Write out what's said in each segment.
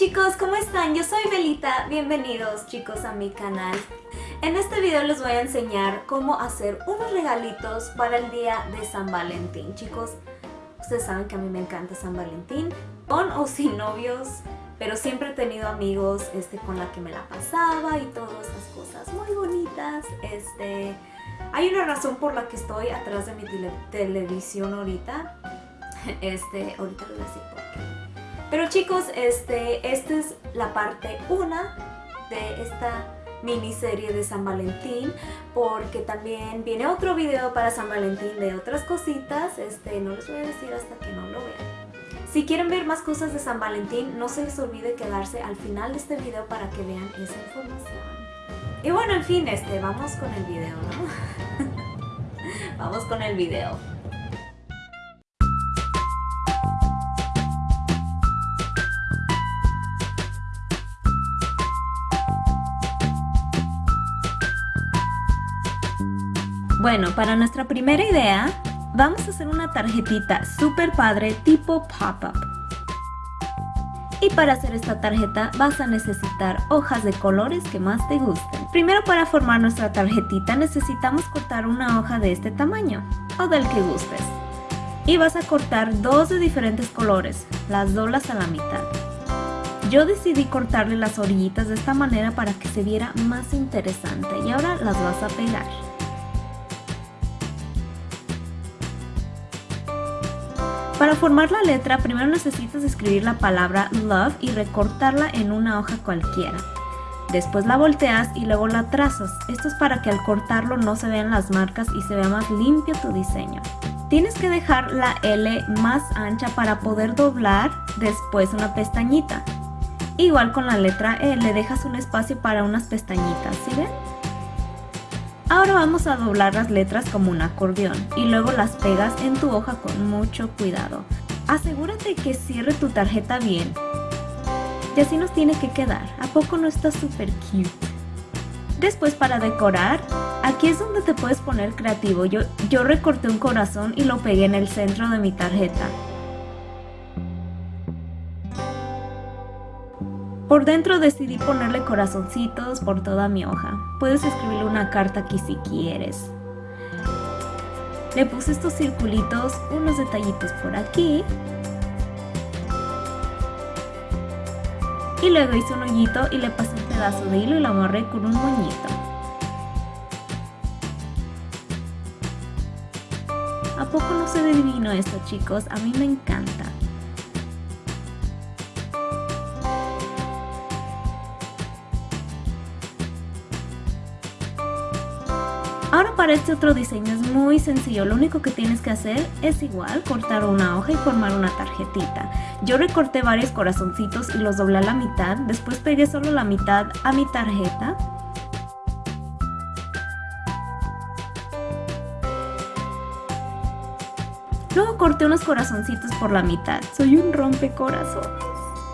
chicos, ¿cómo están? Yo soy Belita, bienvenidos chicos a mi canal. En este video les voy a enseñar cómo hacer unos regalitos para el día de San Valentín. Chicos, ustedes saben que a mí me encanta San Valentín, con o sin novios, pero siempre he tenido amigos este, con la que me la pasaba y todas esas cosas muy bonitas. Este, hay una razón por la que estoy atrás de mi televisión ahorita. Este, ahorita les voy a decir por qué. Pero chicos, este, esta es la parte 1 de esta miniserie de San Valentín porque también viene otro video para San Valentín de otras cositas, este, no les voy a decir hasta que no lo vean. Si quieren ver más cosas de San Valentín, no se les olvide quedarse al final de este video para que vean esa información. Y bueno, en fin, este, vamos con el video, ¿no? vamos con el video. Bueno, para nuestra primera idea, vamos a hacer una tarjetita super padre tipo pop-up. Y para hacer esta tarjeta vas a necesitar hojas de colores que más te gusten. Primero para formar nuestra tarjetita necesitamos cortar una hoja de este tamaño o del que gustes. Y vas a cortar dos de diferentes colores, las doblas a la mitad. Yo decidí cortarle las orillitas de esta manera para que se viera más interesante y ahora las vas a pegar. Para formar la letra, primero necesitas escribir la palabra love y recortarla en una hoja cualquiera. Después la volteas y luego la trazas. Esto es para que al cortarlo no se vean las marcas y se vea más limpio tu diseño. Tienes que dejar la L más ancha para poder doblar después una pestañita. Igual con la letra E le dejas un espacio para unas pestañitas, ¿sí ven? Ahora vamos a doblar las letras como un acordeón y luego las pegas en tu hoja con mucho cuidado. Asegúrate que cierre tu tarjeta bien. Y así nos tiene que quedar. ¿A poco no está súper cute? Después para decorar, aquí es donde te puedes poner creativo. Yo, yo recorté un corazón y lo pegué en el centro de mi tarjeta. Por dentro decidí ponerle corazoncitos por toda mi hoja. Puedes escribirle una carta aquí si quieres. Le puse estos circulitos, unos detallitos por aquí. Y luego hice un hoyito y le pasé un pedazo de hilo y lo amarré con un moñito. ¿A poco no se divino esto chicos? A mí me encanta. Este otro diseño es muy sencillo, lo único que tienes que hacer es igual, cortar una hoja y formar una tarjetita. Yo recorté varios corazoncitos y los doblé a la mitad, después pegué solo la mitad a mi tarjeta. Luego corté unos corazoncitos por la mitad, soy un rompecorazones.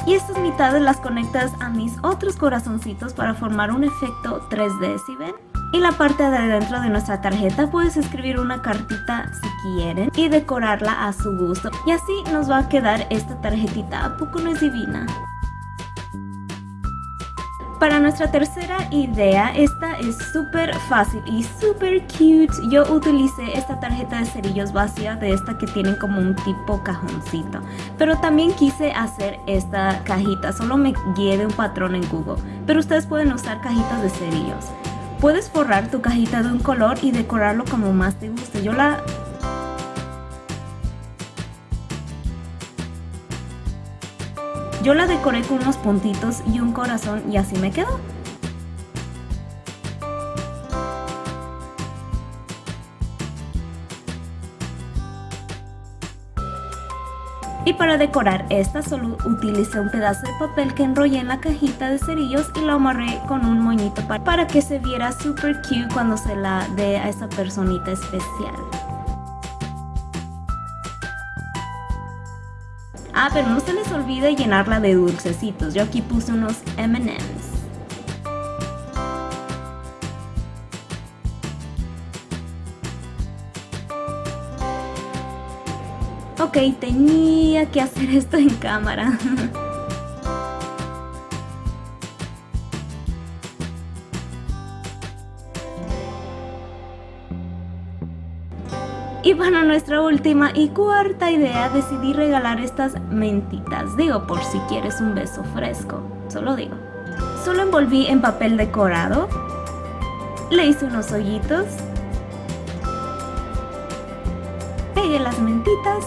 Y estas mitades las conectas a mis otros corazoncitos para formar un efecto 3D, ¿sí ven? Y la parte de dentro de nuestra tarjeta puedes escribir una cartita si quieren y decorarla a su gusto. Y así nos va a quedar esta tarjetita, ¿a poco no es divina? Para nuestra tercera idea, esta es súper fácil y súper cute. Yo utilicé esta tarjeta de cerillos vacía de esta que tienen como un tipo cajoncito. Pero también quise hacer esta cajita, solo me guié de un patrón en Google. Pero ustedes pueden usar cajitas de cerillos. Puedes forrar tu cajita de un color y decorarlo como más te guste. Yo la... Yo la decoré con unos puntitos y un corazón y así me quedó. Y para decorar esta solo utilicé un pedazo de papel que enrollé en la cajita de cerillos y lo amarré con un moñito para, que se viera super cute cuando se la dé a esa personita especial. Ah, pero no se les olvide llenarla de dulcecitos. Yo aquí puse unos M&M's. ok, tenía que hacer esto en cámara. Y para nuestra última y cuarta idea decidí regalar estas mentitas, digo por si quieres un beso fresco, solo digo. Solo envolví en papel decorado, le hice unos hoyitos, pegué las mentitas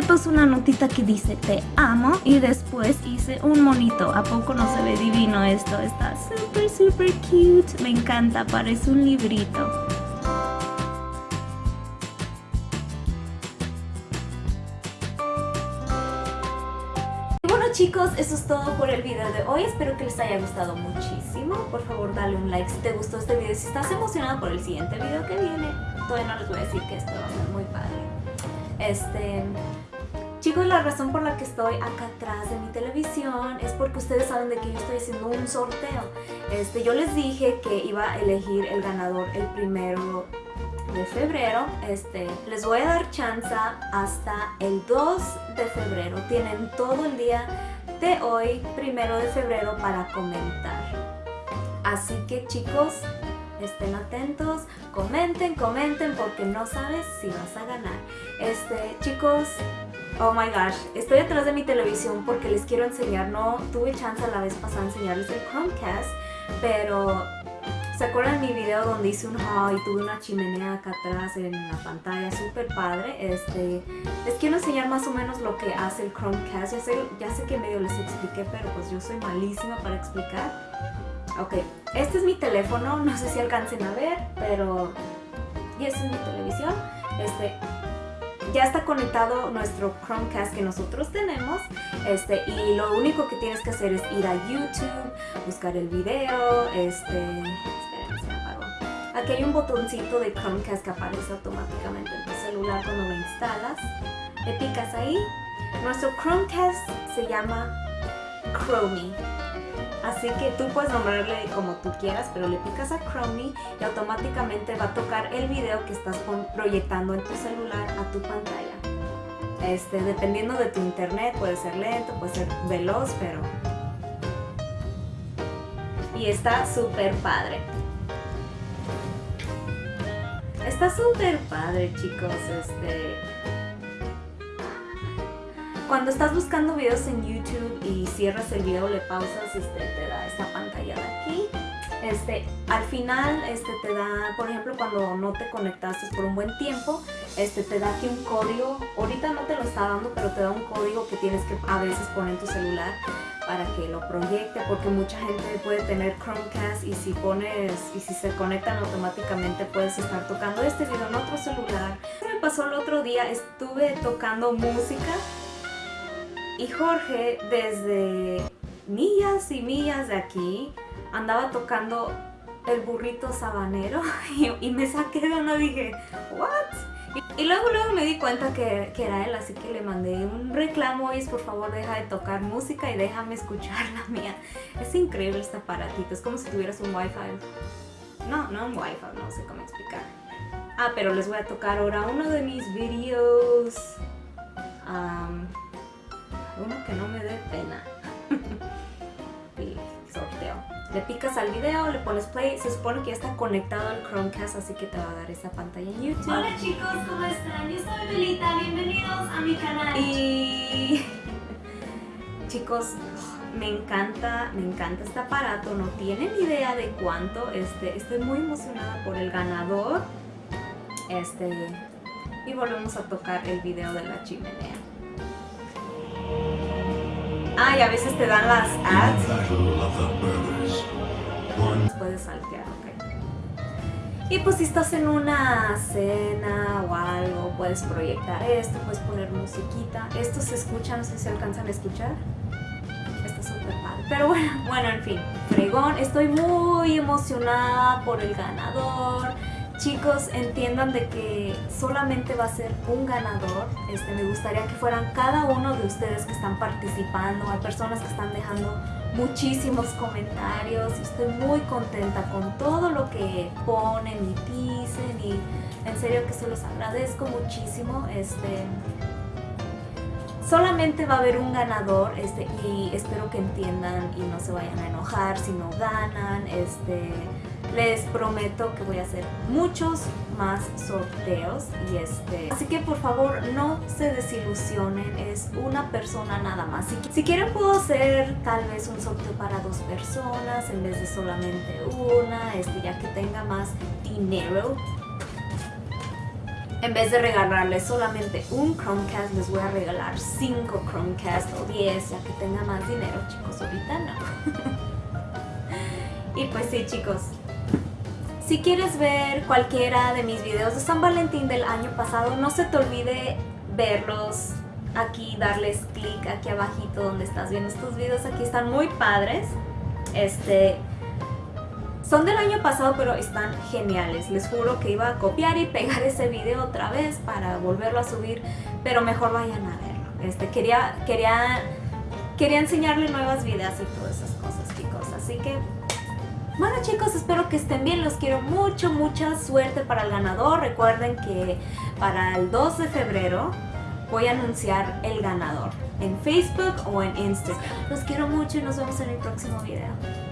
le puse una notita que dice te amo y después hice un monito. ¿A poco no se ve divino esto? Está súper, súper cute. Me encanta, parece un librito. bueno chicos, eso es todo por el video de hoy. Espero que les haya gustado muchísimo. Por favor, dale un like si te gustó este video. Si estás emocionado por el siguiente video que viene, todavía no les voy a decir que esto va a ser muy padre. Este, chicos, la razón por la que estoy acá atrás de mi televisión es porque ustedes saben de que yo estoy haciendo un sorteo. Este, yo les dije que iba a elegir el ganador el primero de febrero. Este, les voy a dar chance hasta el 2 de febrero. Tienen todo el día de hoy, primero de febrero, para comentar. Así que chicos, estén atentos, comenten, comenten porque no sabes si vas a ganar. Este, chicos, oh my gosh, estoy atrás de mi televisión porque les quiero enseñar, no tuve chance la vez pasada enseñarles el Chromecast, pero ¿se acuerdan mi video donde hice un haul y tuve una chimenea acá atrás en la pantalla súper padre? Este, les quiero enseñar más o menos lo que hace el Chromecast, ya sé, ya sé que medio les expliqué, pero pues yo soy malísima para explicar. Ok, este es mi teléfono, no sé si alcancen a ver, pero... Y esta es mi televisión. Este, ya está conectado nuestro Chromecast que nosotros tenemos este, y lo único que tienes que hacer es ir a YouTube, buscar el video, este... Apagó. Aquí hay un botoncito de Chromecast que aparece automáticamente en tu celular cuando lo instalas. Le picas ahí. Nuestro Chromecast se llama Chromie. Así que tú puedes nombrarle como tú quieras, pero le picas a Chromie y automáticamente va a tocar el video que estás proyectando en tu celular a tu pantalla. Este, dependiendo de tu internet, puede ser lento, puede ser veloz, pero... Y está súper padre. Está súper padre, chicos. Este cuando estás buscando videos en YouTube y cierras el video, le pausas, este, te da esta pantalla de aquí. Este, al final este, te da, por ejemplo, cuando no te conectaste por un buen tiempo, este, te da aquí un código. Ahorita no te lo está dando, pero te da un código que tienes que a veces poner en tu celular para que lo proyecte, porque mucha gente puede tener Chromecast y si pones, y si se conectan automáticamente puedes estar tocando este video en otro celular. Me pasó el otro día, estuve tocando música y Jorge, desde millas y millas de aquí, andaba tocando el burrito sabanero y, me saqué de uno y dije, ¿what? Y, luego luego me di cuenta que, era él, así que le mandé un reclamo y es por favor deja de tocar música y déjame escuchar la mía. Es increíble este aparatito, es como si tuvieras un wifi. No, no un wifi, no sé cómo explicar. Ah, pero les voy a tocar ahora uno de mis videos uno que no me dé pena. y sorteo. Le picas al video, le pones play, se supone que ya está conectado al Chromecast, así que te va a dar esa pantalla en YouTube. Hola chicos, ¿cómo están? Yo soy Belita, bienvenidos a mi canal. Y chicos, me encanta, me encanta este aparato, no tienen idea de cuánto, este, estoy muy emocionada por el ganador. Este, y volvemos a tocar el video de la chimenea. Ah, y a veces te dan las ads. Puedes saltear, ok. Y pues si estás en una cena o algo, puedes proyectar esto, puedes poner musiquita. Esto se escucha, no sé si se alcanzan a escuchar. Está súper padre. Pero bueno, bueno, en fin, fregón. Estoy muy emocionada por el ganador chicos entiendan de que solamente va a ser un ganador. Este, me gustaría que fueran cada uno de ustedes que están participando. Hay personas que están dejando muchísimos comentarios estoy muy contenta con todo lo que ponen y dicen y en serio que se los agradezco muchísimo. Este, solamente va a haber un ganador este, y espero que entiendan y no se vayan a enojar si no ganan. Este, les prometo que voy a hacer muchos más sorteos y este así que por favor no se desilusionen es una persona nada más si, quieren puedo hacer tal vez un sorteo para dos personas en vez de solamente una este ya que tenga más dinero en vez de regalarles solamente un Chromecast, les voy a regalar 5 Chromecast o 10, ya que tenga más dinero, chicos. Ahorita no. y pues sí, chicos. Si quieres ver cualquiera de mis videos de San Valentín del año pasado, no se te olvide verlos aquí, darles clic aquí abajito donde estás viendo estos videos. Aquí están muy padres. Este, son del año pasado, pero están geniales. Les juro que iba a copiar y pegar ese video otra vez para volverlo a subir, pero mejor vayan a verlo. Este, quería, quería, quería enseñarle nuevas vidas y todas esas cosas, chicos. Así que, bueno chicos, espero que estén bien. Los quiero mucho, mucha suerte para el ganador. Recuerden que para el 2 de febrero voy a anunciar el ganador en Facebook o en Instagram. Los quiero mucho y nos vemos en el próximo video.